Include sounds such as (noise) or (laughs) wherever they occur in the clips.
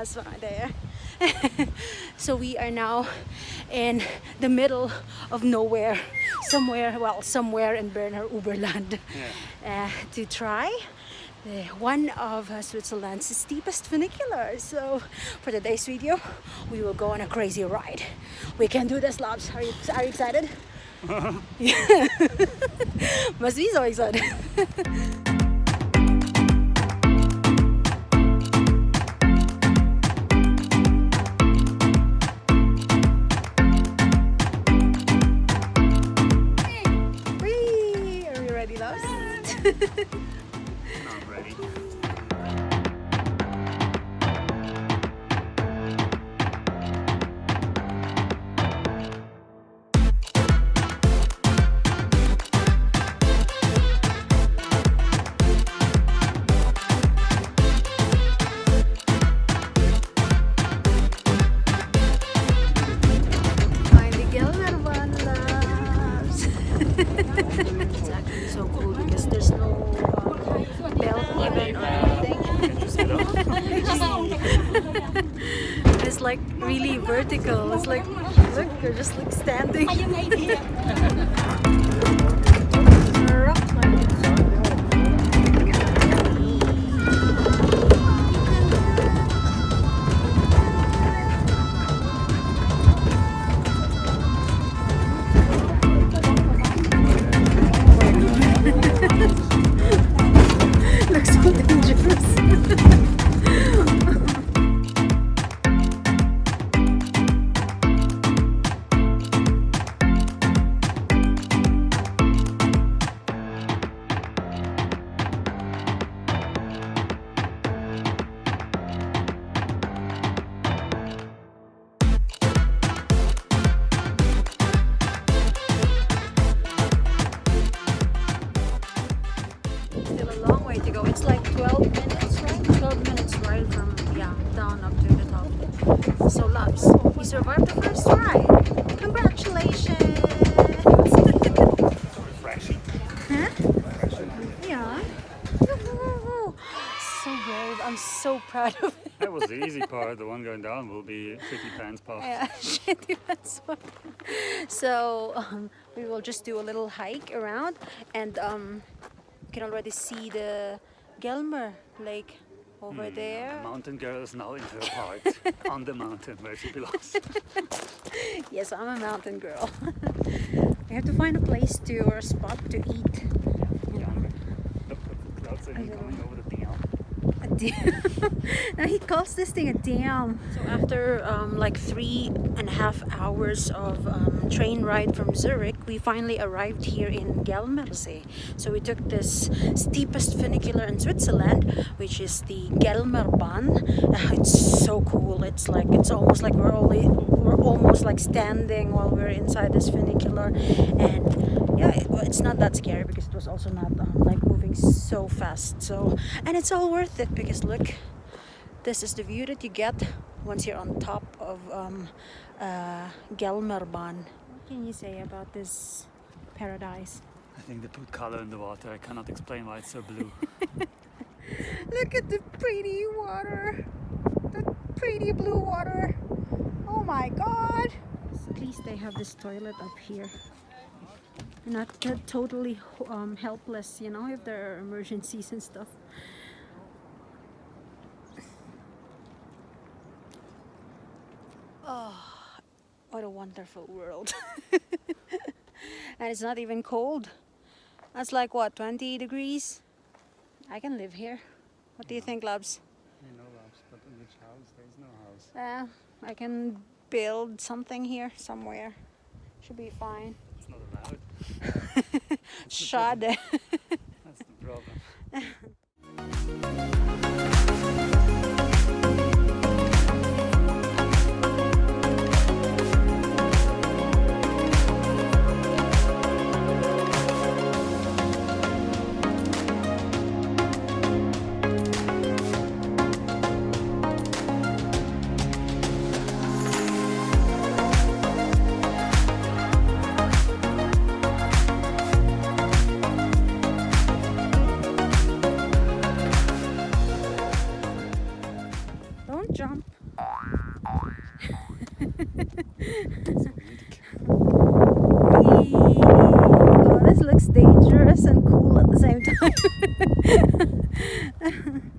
husband are there. (laughs) so we are now in the middle of nowhere, somewhere, well, somewhere in Berner Oberland yeah. uh, to try uh, one of uh, Switzerland's steepest funicular. So for today's video, we will go on a crazy ride. We can do this, Labs. Are you, are you excited? (laughs) (laughs) Must be so excited. Of it. That was the easy part. The one going down will be shitty pants part. Yeah, (laughs) shitty pants part. So um, we will just do a little hike around and um, you can already see the Gelmer Lake over mm, there. Mountain girl is now in her part (laughs) on the mountain where she belongs. (laughs) yes, I'm a mountain girl. we have to find a place to or a spot to eat. Yeah. Look, the clouds are coming over the dam. A dam. (laughs) now he calls this thing a dam. So after um, like three and a half hours of um, train ride from Zurich, we finally arrived here in Gelmersee. So we took this steepest funicular in Switzerland, which is the Gelmerbahn. Uh, it's so cool. It's like it's almost like we're only we're almost like standing while we're inside this funicular, and yeah, it, it's not that scary because it was also not um, like moving so fast. So and it's all worth it because look this is the view that you get once you're on top of um, uh, Gelmerbahn. What can you say about this paradise? I think they put color in the water. I cannot explain why it's so blue. (laughs) Look at the pretty water. The pretty blue water. Oh my god. At least they have this toilet up here. Not totally um, helpless, you know, if there are emergencies and stuff. Oh, what a wonderful world. (laughs) and it's not even cold. That's like what, 20 degrees? I can live here. What do you think, Labs? You know, Labs, but in which house? There is no house. Yeah, I can build something here somewhere. Should be fine. It's not allowed. Schade. That's the problem. (laughs) oh, this looks dangerous and cool at the same time. (laughs)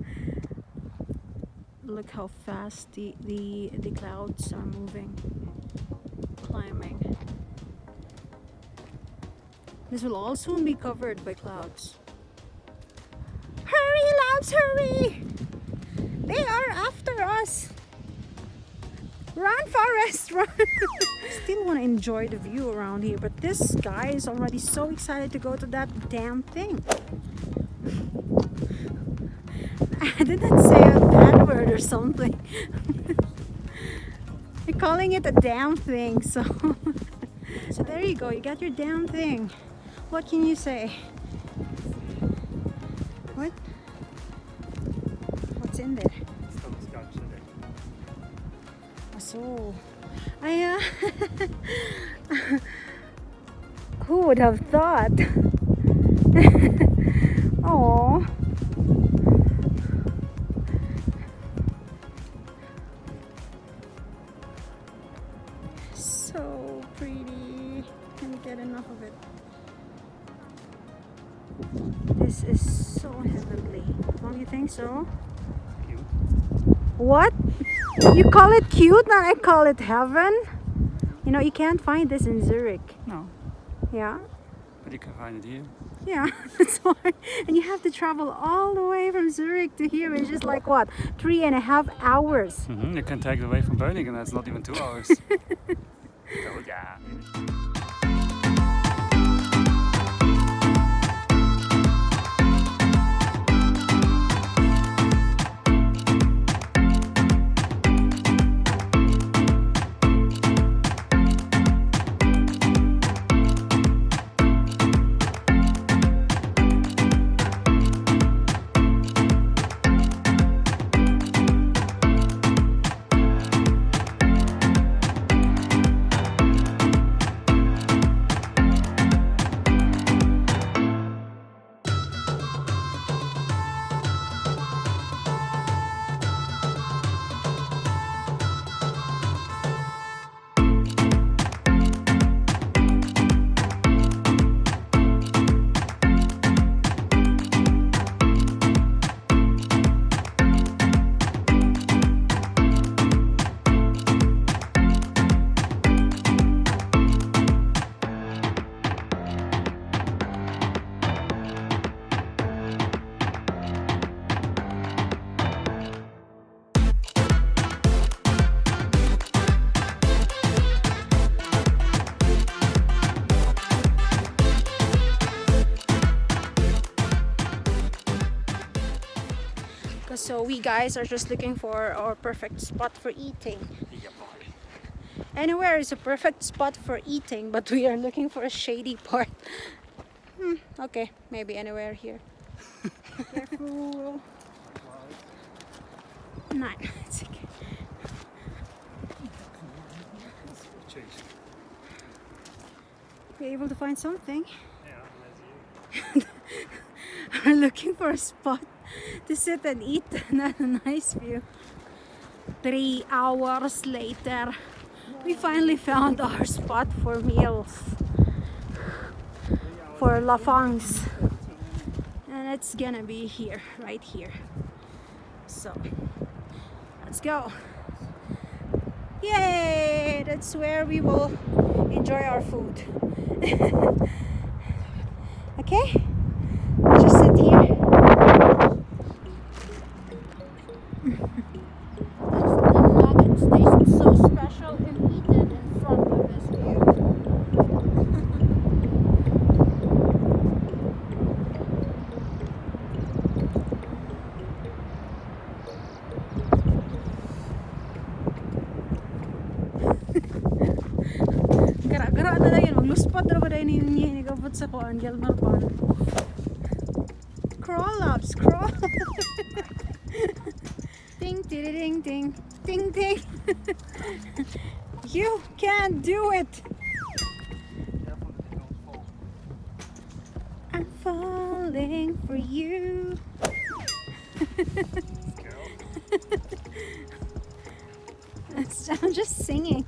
Look how fast the, the, the clouds are moving, climbing. This will all soon be covered by clouds. Hurry, labs, hurry! They are after us! Run! (laughs) Still want to enjoy the view around here, but this guy is already so excited to go to that damn thing. (laughs) I didn't say a bad word or something. (laughs) You're calling it a damn thing, so... so there you go, you got your damn thing. What can you say? What? What's in there? So, I, uh, (laughs) who would have thought? (laughs) Oh, so pretty. Can't get enough of it. This is so heavenly. Don't you think so? Cute. What? You call it cute and I call it heaven? You know, you can't find this in Zurich. No, Yeah? but you can find it here. Yeah, (laughs) that's why. And you have to travel all the way from Zurich to here, which is like what? Three and a half hours. Mm-hmm. You can take it away from Burning and that's not even two hours. (laughs) oh, yeah. So we guys are just looking for our perfect spot for eating. Anywhere is a perfect spot for eating, but we are looking for a shady part. Hmm, okay, maybe anywhere here. Careful. No, (laughs) it's okay. Be able to find something. Yeah. (laughs) We're looking for a spot (laughs) to sit and eat (laughs) and have a nice view. Three hours later, we finally found (laughs) our spot for meals for La Fangs. And it's gonna be here, right here. So, let's go. Yay! That's where we will enjoy our food. okay? We'll just sit here. the nuggets taste so special and eaten in front of this view. Crawl ups, (laughs) crawl. ding, ding, ding, ding, ding. (laughs) you can do it. I'm falling for you. (laughs) I'm just singing.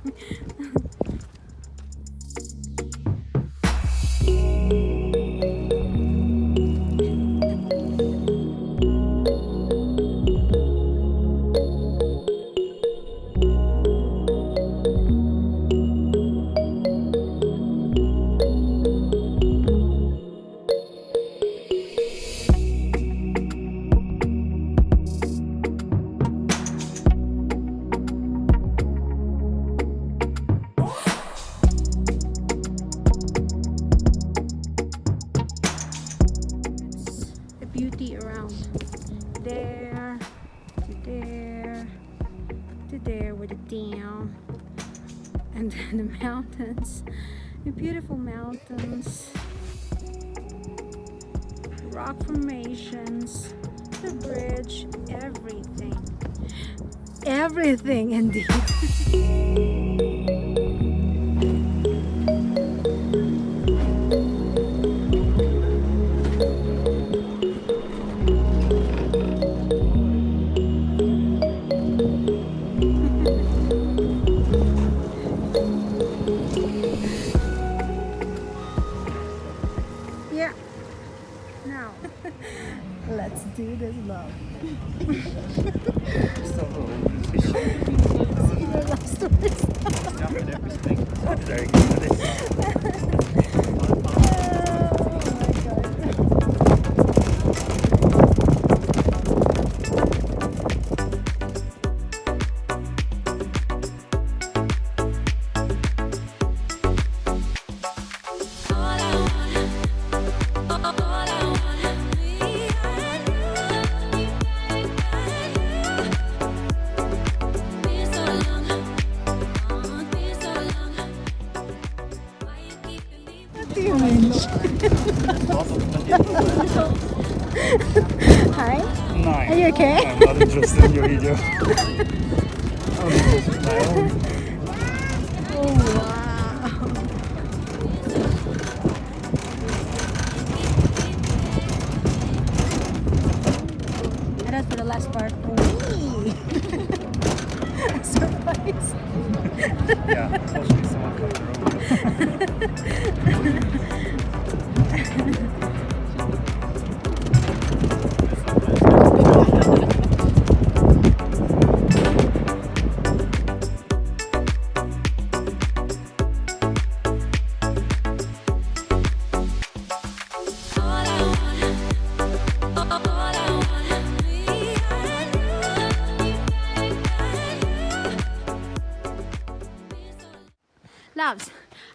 Rock formations, the bridge, everything. Everything indeed. (laughs) yeah. Now, (laughs) let's do this love. Stop rolling the fish. love I'm not interested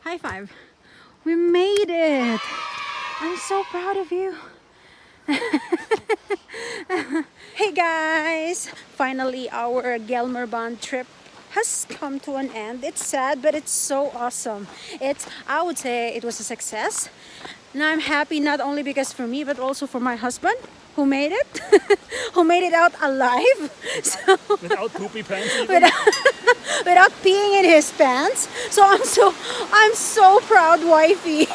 high five. We made it. I'm so proud of you. (laughs) hey guys, finally our Gelmerbahn trip has come to an end. It's sad, but it's so awesome. It's, I would say it was a success. And I'm happy not only because for me, but also for my husband who made it, (laughs) who made it out alive. (laughs) So Without poopy pants even? without, (laughs) without peeing in his pants. So I'm so I'm so proud, wifey.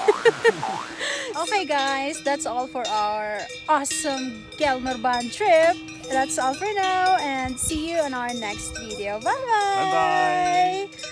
Oh okay, guys, that's all for our awesome Gelmerbahn trip. That's all for now, and see you in our next video. Bye bye. Bye-bye.